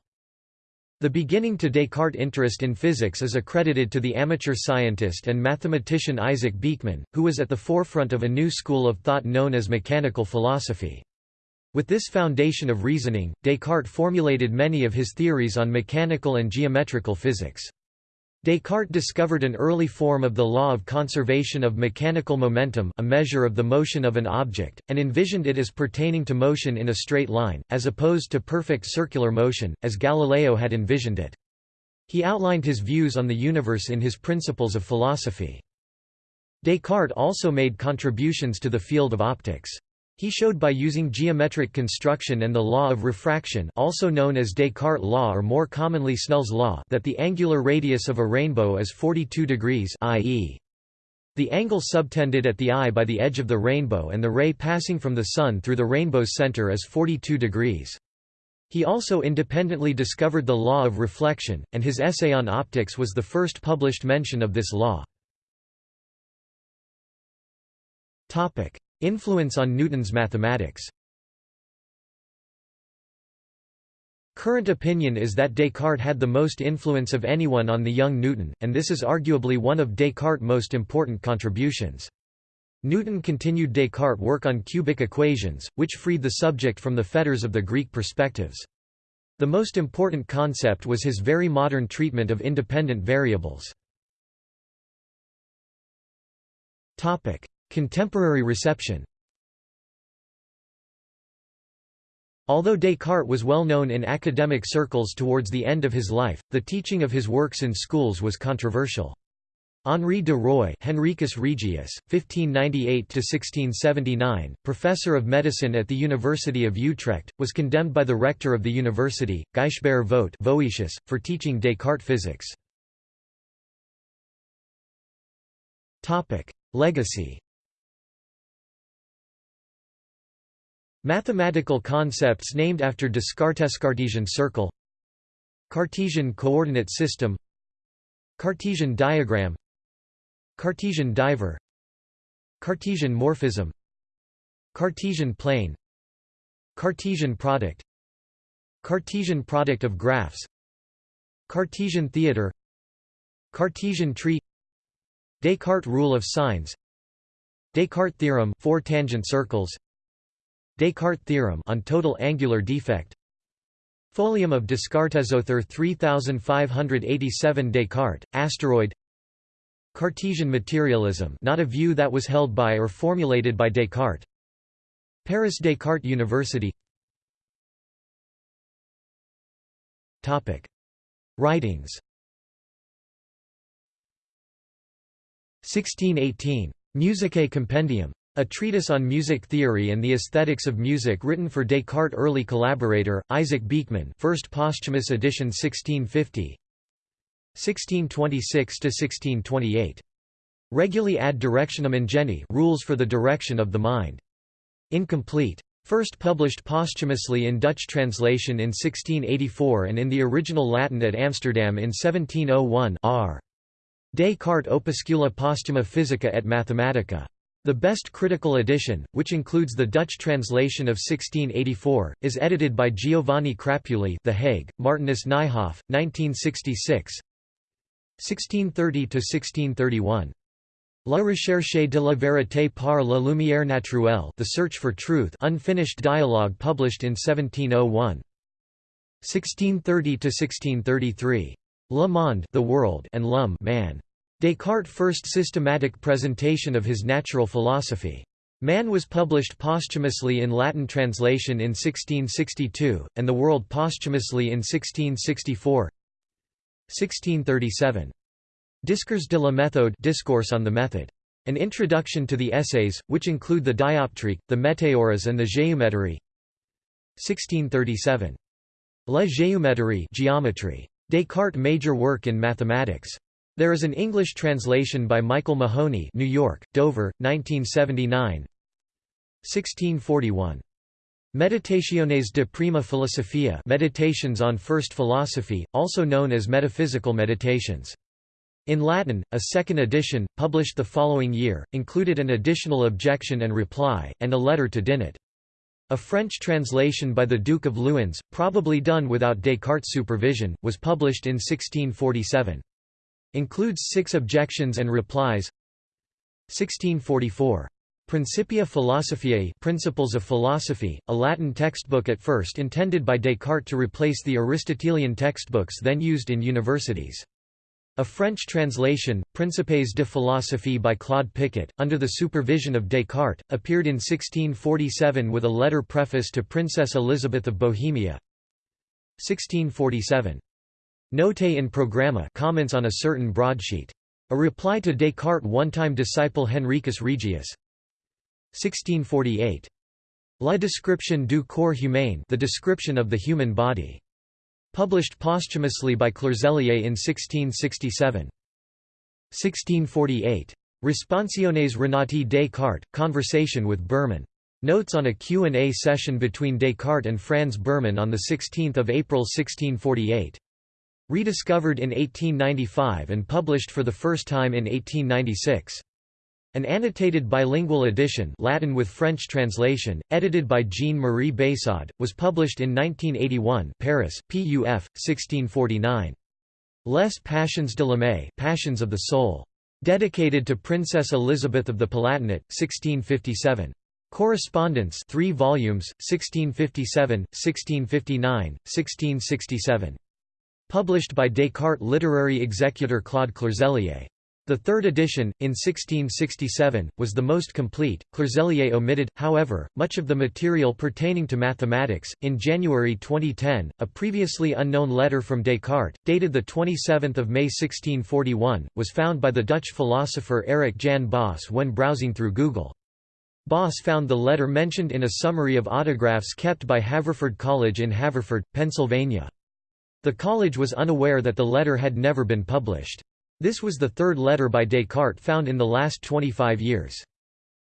The beginning to Descartes' interest in physics is accredited to the amateur scientist and mathematician Isaac Beeckman, who was at the forefront of a new school of thought known as mechanical philosophy. With this foundation of reasoning, Descartes formulated many of his theories on mechanical and geometrical physics. Descartes discovered an early form of the law of conservation of mechanical momentum a measure of the motion of an object, and envisioned it as pertaining to motion in a straight line, as opposed to perfect circular motion, as Galileo had envisioned it. He outlined his views on the universe in his Principles of Philosophy. Descartes also made contributions to the field of optics. He showed by using geometric construction and the law of refraction also known as Descartes' law or more commonly Snell's law that the angular radius of a rainbow is 42 degrees i.e. the angle subtended at the eye by the edge of the rainbow and the ray passing from the sun through the rainbow's center is 42 degrees. He also independently discovered the law of reflection, and his essay on optics was the first published mention of this law. Influence on Newton's mathematics Current opinion is that Descartes had the most influence of anyone on the young Newton, and this is arguably one of Descartes' most important contributions. Newton continued Descartes' work on cubic equations, which freed the subject from the fetters of the Greek perspectives. The most important concept was his very modern treatment of independent variables. Contemporary reception Although Descartes was well known in academic circles towards the end of his life, the teaching of his works in schools was controversial. Henri de Roy Henricus Regius, 1598–1679, professor of medicine at the University of Utrecht, was condemned by the rector of the university, Gijsbert Voet Voetius, for teaching Descartes physics. Legacy Mathematical concepts named after Descartes Cartesian circle Cartesian coordinate system Cartesian diagram Cartesian diver Cartesian morphism Cartesian plane Cartesian product Cartesian product of graphs Cartesian theater Cartesian tree Descartes rule of signs Descartes theorem four tangent circles Descartes theorem on total angular defect. Folium of Descartes, Descartesauthor 3587 Descartes, asteroid. Cartesian materialism not a view that was held by or formulated by Descartes. Paris Descartes University. Topic. Writings. 1618. Musicae Compendium a treatise on music theory and the aesthetics of music written for Descartes' early collaborator, Isaac Beeckman first posthumous edition 1650 1626–1628. Regulae ad directionem ingenii rules for the direction of the mind. Incomplete. First published posthumously in Dutch translation in 1684 and in the original Latin at Amsterdam in 1701 R. Descartes Opuscula Posthuma Physica et Mathematica. The best critical edition, which includes the Dutch translation of 1684, is edited by Giovanni Crapuli The Hague, Martinus Nijhoff, 1966 1630–1631 La recherche de la vérité par la lumière naturelle The Search for Truth unfinished dialogue published in 1701. 1630–1633. Le Monde the world and L'Homme man. Descartes' first systematic presentation of his natural philosophy. Man was published posthumously in Latin translation in 1662, and The World posthumously in 1664 1637. Discours de la méthode Discourse on the Method. An introduction to the essays, which include the Dioptrique, the Météoras and the Géométrie 1637. La géométrie geometry. Descartes' major work in mathematics. There is an English translation by Michael Mahoney New York, Dover, 1979 1641. Meditationes de prima philosophia Meditations on First Philosophy, also known as Metaphysical Meditations. In Latin, a second edition, published the following year, included an additional objection and reply, and a letter to Dinet. A French translation by the Duke of Luynes, probably done without Descartes' supervision, was published in 1647. Includes six objections and replies 1644. Principia Philosophiae Principles of Philosophy, a Latin textbook at first intended by Descartes to replace the Aristotelian textbooks then used in universities. A French translation, Principes de philosophie by Claude Picot, under the supervision of Descartes, appeared in 1647 with a letter preface to Princess Elizabeth of Bohemia. 1647. Note in Programma comments on a certain broadsheet. A reply to Descartes' one-time disciple Henricus Regius. 1648. La description du corps humain the description of the human body. Published posthumously by Clerselier in 1667. 1648. Responsiones Renati Descartes, Conversation with Burman. Notes on a Q&A session between Descartes and Franz Burman on 16 April 1648. Rediscovered in 1895 and published for the first time in 1896. An annotated bilingual edition Latin with French translation, edited by Jean-Marie Beyssade, was published in 1981 Paris, PUF, 1649. Les Passions de l'âme Passions of the Soul. Dedicated to Princess Elizabeth of the Palatinate, 1657. Correspondence 3 volumes, 1657, 1659, 1667. Published by Descartes literary executor Claude Clerselier. The third edition, in 1667, was the most complete. Clerselier omitted, however, much of the material pertaining to mathematics. In January 2010, a previously unknown letter from Descartes, dated the 27th of May 1641, was found by the Dutch philosopher Eric Jan Bos when browsing through Google. Bos found the letter mentioned in a summary of autographs kept by Haverford College in Haverford, Pennsylvania. The college was unaware that the letter had never been published. This was the third letter by Descartes found in the last 25 years.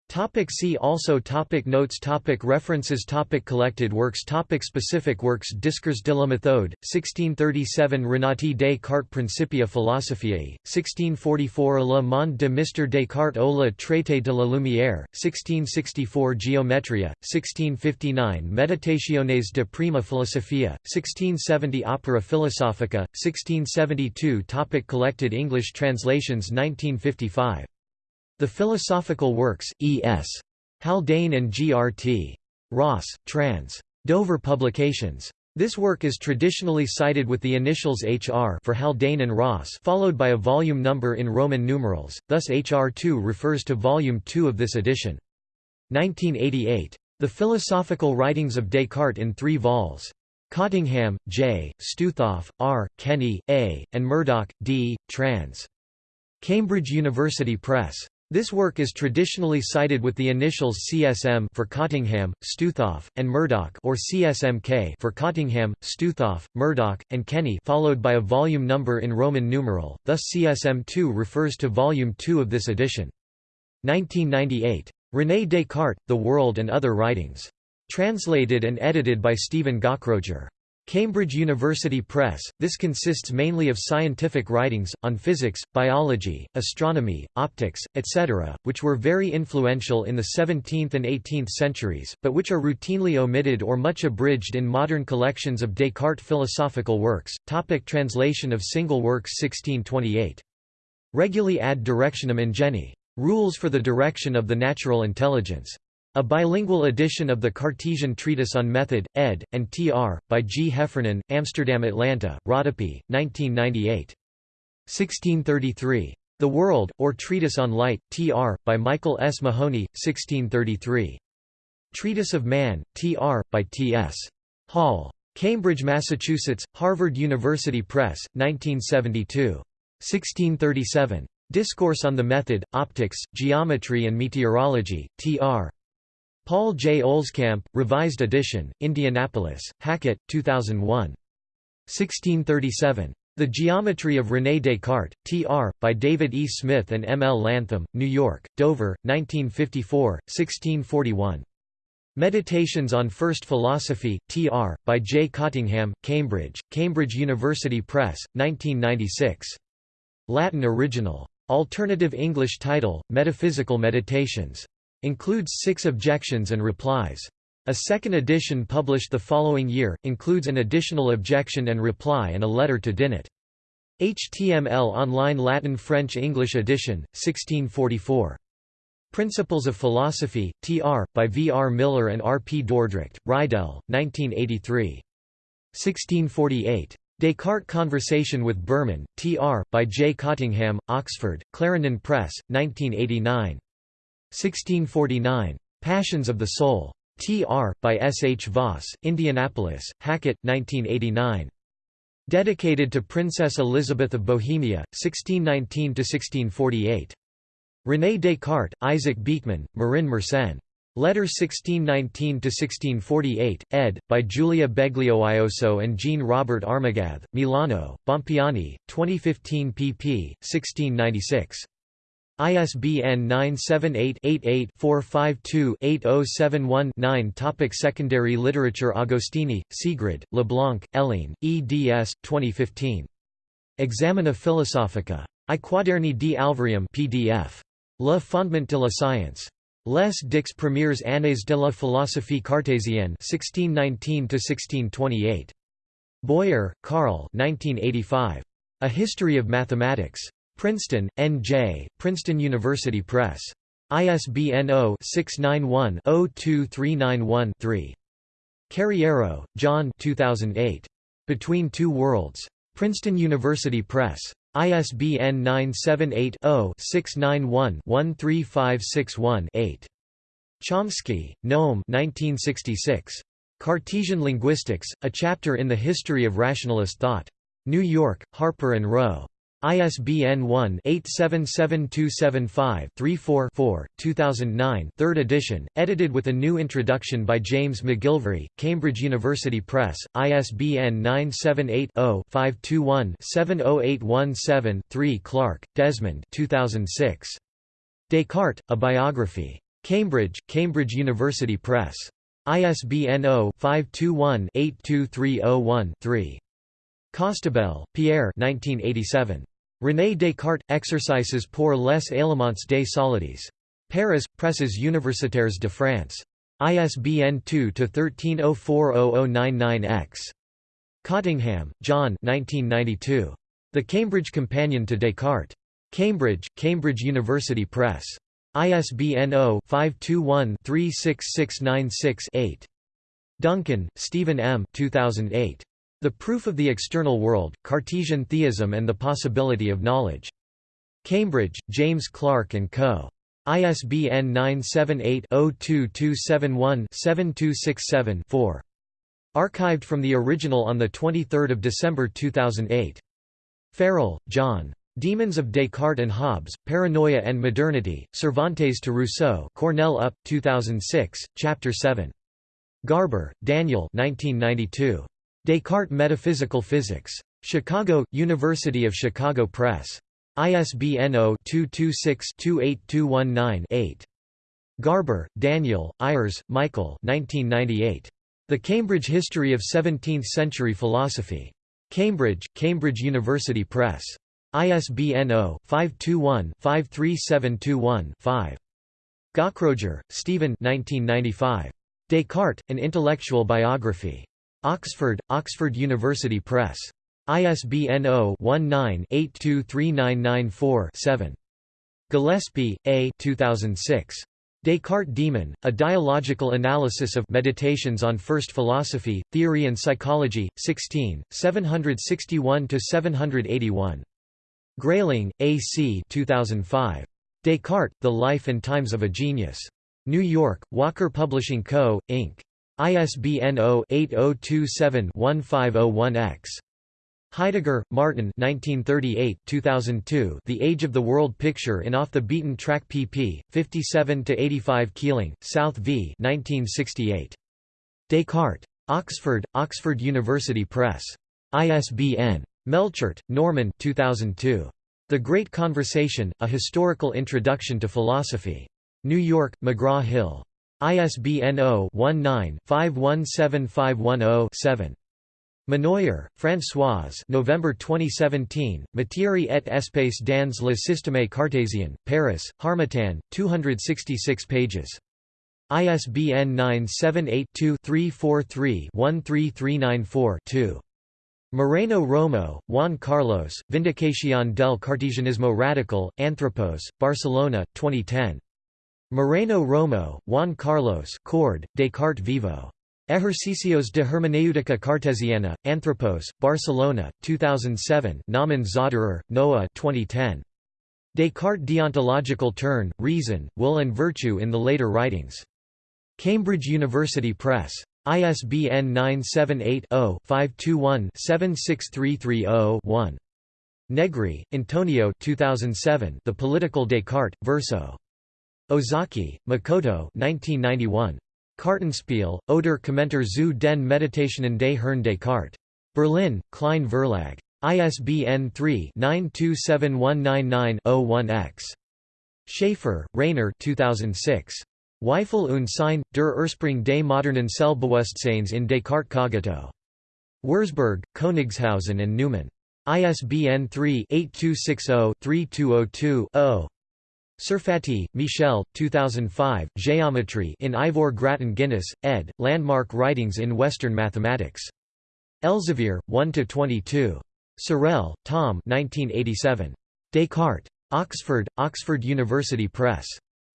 Topic see also topic Notes topic References topic Collected works topic Specific works Discours de la méthode, 1637 Renati Descartes Principia Philosophiae, 1644 Le Monde de Mr Descartes au le Traité de la Lumière, 1664 Geometria, 1659 Meditationes de Prima Philosophia, 1670 Opera Philosophica, 1672 topic Collected English translations 1955 the Philosophical Works, E.S. Haldane and G.R.T. Ross, trans. Dover Publications. This work is traditionally cited with the initials HR for Haldane and Ross followed by a volume number in Roman numerals, thus HR2 refers to volume 2 of this edition. 1988. The Philosophical Writings of Descartes in three vols. Cottingham, J., Stoothoff, R., Kenny, A., and Murdoch, D., trans. Cambridge University Press. This work is traditionally cited with the initials CSM for Cottingham, Stoothoff, and Murdoch or CSMK for Cottingham, Stoothoff, Murdoch, and Kenny followed by a volume number in Roman numeral, thus CSM2 refers to volume 2 of this edition. 1998. René Descartes, The World and Other Writings. Translated and edited by Stephen Gaukroger. Cambridge University Press, this consists mainly of scientific writings, on physics, biology, astronomy, optics, etc., which were very influential in the 17th and 18th centuries, but which are routinely omitted or much abridged in modern collections of Descartes philosophical works. Topic translation of single works 1628. Regulae ad directionem ingenii. Rules for the direction of the natural intelligence. A bilingual edition of the Cartesian Treatise on Method, ed., and tr., by G. Heffernan, Amsterdam Atlanta, Rodopi, 1998. 1633. The World, or Treatise on Light, tr., by Michael S. Mahoney, 1633. Treatise of Man, tr., by T. S. Hall. Cambridge, Massachusetts, Harvard University Press, 1972. 1637. Discourse on the Method, Optics, Geometry and Meteorology, tr. Paul J. Olscamp, Revised Edition, Indianapolis, Hackett, 2001. 1637. The Geometry of René Descartes, Tr., by David E. Smith and M. L. Latham, New York, Dover, 1954, 1641. Meditations on First Philosophy, Tr., by J. Cottingham, Cambridge, Cambridge University Press, 1996. Latin original. Alternative English title, Metaphysical Meditations. Includes six objections and replies. A second edition published the following year, includes an additional objection and reply and a letter to Dinet. HTML Online Latin French English edition, 1644. Principles of Philosophy, Tr., by V. R. Miller and R. P. Dordrecht, Reidel, 1983. 1648. Descartes Conversation with Burman, Tr., by J. Cottingham, Oxford, Clarendon Press, 1989. 1649. Passions of the Soul. T.R., by S. H. Voss, Indianapolis, Hackett, 1989. Dedicated to Princess Elizabeth of Bohemia, 1619–1648. René Descartes, Isaac Beeckman, Marin Mersenne. Letter 1619–1648, ed., by Giulia Belgioioso and Jean Robert Armogathe, Milano, Bompiani, 2015 pp. 1696. ISBN 978-88-452-8071-9 Topic Secondary literature Agostini, Sigrid, Leblanc, Hélène, eds. 2015. Examina Philosophica. I Quaderni di Alvarium PDF. Le Fondement de la Science. Les dix premières années de la philosophie cartésienne 1619–1628. Boyer, Carl 1985. A History of Mathematics. Princeton, N.J., Princeton University Press. ISBN 0-691-02391-3. Carriero, John 2008. Between Two Worlds. Princeton University Press. ISBN 978-0-691-13561-8. Chomsky, Noam 1966. Cartesian Linguistics, A Chapter in the History of Rationalist Thought. New York, Harper & Row. ISBN 1-877275-34-4, 2009 3rd edition, edited with a new introduction by James McGilvray, Cambridge University Press, ISBN 978-0-521-70817-3 Clark, Desmond 2006. Descartes, A Biography. Cambridge, Cambridge University Press. ISBN 0-521-82301-3. Costabel, Pierre 1987. René Descartes – Exercices pour les éléments des solides. Paris, Presses universitaires de France. ISBN 2-13040099-X. Cottingham, John 1992. The Cambridge Companion to Descartes. Cambridge, Cambridge University Press. ISBN 0-521-36696-8. Duncan, Stephen M. 2008. The Proof of the External World, Cartesian Theism and the Possibility of Knowledge. Cambridge, James Clark & Co. ISBN 978-02-271-7267-4. Archived from the original on 23 December 2008. Farrell, John. Demons of Descartes and Hobbes, Paranoia and Modernity, Cervantes to Rousseau Cornell UP, 2006, Chapter 7. Garber, Daniel 1992. Descartes Metaphysical Physics. Chicago, University of Chicago Press. ISBN 0-226-28219-8. Garber, Daniel, Ayres, Michael 1998. The Cambridge History of Seventeenth-Century Philosophy. Cambridge, Cambridge University Press. ISBN 0-521-53721-5. Gaukroger, Stephen Descartes, An Intellectual Biography. Oxford, Oxford University Press. ISBN 0-19-823994-7. Gillespie, A. 2006. Descartes Demon, A Dialogical Analysis of Meditations on First Philosophy, Theory and Psychology, 16, 761–781. Grayling, A. C. 2005. Descartes, The Life and Times of a Genius. New York, Walker Publishing Co., Inc. ISBN 0-8027-1501-X. Heidegger, Martin 1938 2002 The Age of the World Picture in Off the Beaten Track pp. 57–85 Keeling, South v. 1968. Descartes. Oxford, Oxford University Press. ISBN Melchert, Norman 2002. The Great Conversation, A Historical Introduction to Philosophy. New York, McGraw-Hill. ISBN 0-19-517510-7. Monnoyer, Françoise November 2017, Matière et espace dans le système cartésien, Paris, Harmattan, 266 pages. ISBN 978 2 343 13394 Moreno Romo, Juan Carlos, Vindicación del Cartesianismo Radical, Anthropos, Barcelona, 2010. Moreno Romo, Juan Carlos Cord, Descartes Vivo. Ejercicios de Hermenéutica Cartesiana, Anthropos, Barcelona, 2007 Naumann Zauderer, Noah 2010. Descartes' deontological turn, reason, will and virtue in the later writings. Cambridge University Press. ISBN 978-0-521-76330-1. Negri, Antonio 2007 The Political Descartes, Verso. Ozaki, Makoto 1991. Kartenspiel, Oder Kommentar zu den Meditationen des Herrn Descartes. Berlin, Klein Verlag. ISBN 3-927199-01-X. Schaefer, Rainer 2006. Zweifel und Sein, der Ursprung des modernen Selbstbewusstseins in Descartes Cogito. Wurzburg, Königshausen and Neumann. ISBN 3-8260-3202-0. Serfati, Michel, 2005, Geometry in Ivor Grattan Guinness, ed., Landmark Writings in Western Mathematics. Elsevier, 1–22. Sorell, Tom 1987. Descartes. Oxford, Oxford University Press.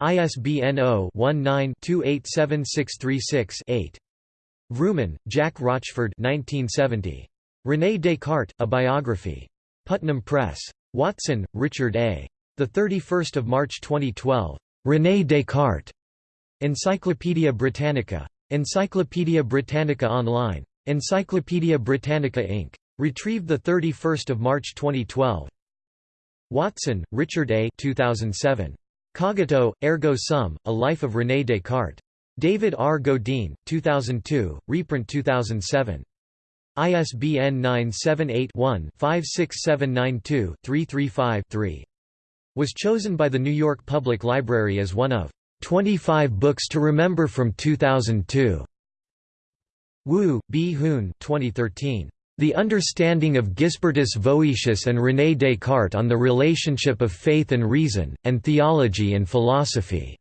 ISBN 0-19-287636-8. Vrooman, Jack Rochford 1970. René Descartes, A Biography. Putnam Press. Watson, Richard A. 31 March 2012. René Descartes. Encyclopædia Britannica. Encyclopædia Britannica Online. Encyclopædia Britannica Inc. Retrieved 31 March 2012. Watson, Richard A. 2007. Cogito, ergo sum, A Life of René Descartes. David R. Godine, 2002, reprint 2007. ISBN 978-1-56792-335-3. Was chosen by the New York Public Library as one of 25 books to remember from 2002. Woo, B. Hoon 2013. The Understanding of Gisbertus Voetius and René Descartes on the Relationship of Faith and Reason, and Theology and Philosophy.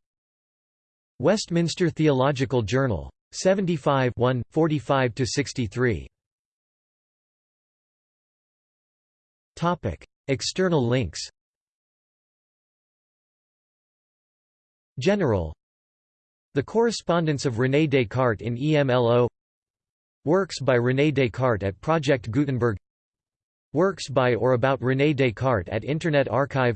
Westminster Theological Journal. 75 45–63. External links General The Correspondence of René Descartes in EMLO Works by René Descartes at Project Gutenberg Works by or about René Descartes at Internet Archive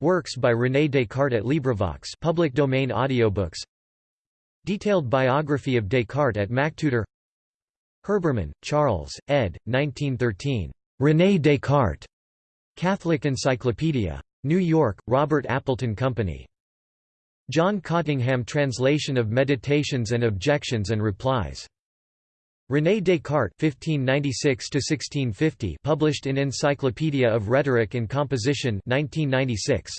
Works by René Descartes at LibriVox public domain audiobooks Detailed biography of Descartes at MacTutor Herbermann, Charles, ed. 1913. René Descartes. Catholic Encyclopedia. New York, Robert Appleton Company. John Cottingham Translation of Meditations and Objections and Replies. René Descartes (1596–1650), published in Encyclopedia of Rhetoric and Composition, 1996.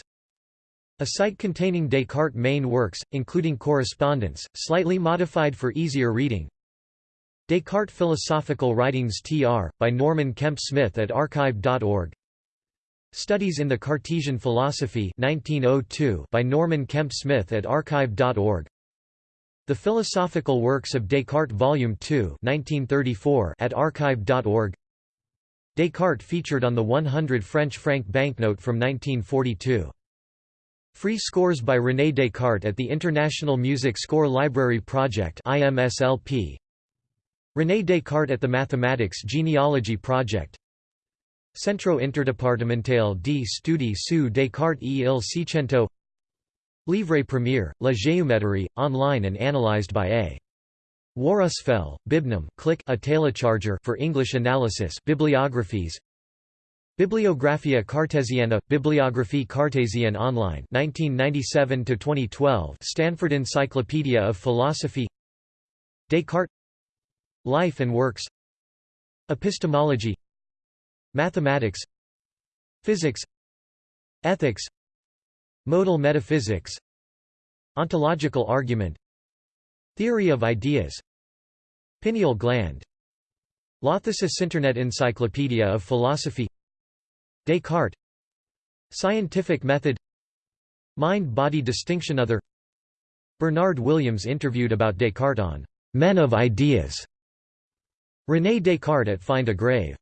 A site containing Descartes' main works, including correspondence, slightly modified for easier reading. Descartes Philosophical Writings tr. by Norman Kemp Smith at archive.org. Studies in the Cartesian Philosophy 1902 by Norman Kemp Smith at archive.org. The Philosophical Works of Descartes Volume 2 1934 at archive.org. Descartes featured on the 100 French franc banknote from 1942. Free scores by René Descartes at the International Music Score Library Project IMSLP. René Descartes at the Mathematics Genealogy Project Centro Interdepartemental di Studi su Descartes e il Seicento Livre premier, La Géométrie, online and analyzed by A. Warusfel, Bibnum click a telecharger for English analysis bibliographies. Bibliographia Cartesiana, Bibliographie Cartésienne Online 1997 to 2012 Stanford Encyclopedia of Philosophy. Descartes. Life and Works. Epistemology Mathematics Physics Ethics Modal metaphysics Ontological argument Theory of ideas Pineal gland Lauthesis Internet Encyclopedia of Philosophy Descartes Scientific method Mind-body distinction. Other Bernard Williams interviewed about Descartes on Men of Ideas. René Descartes at Find a Grave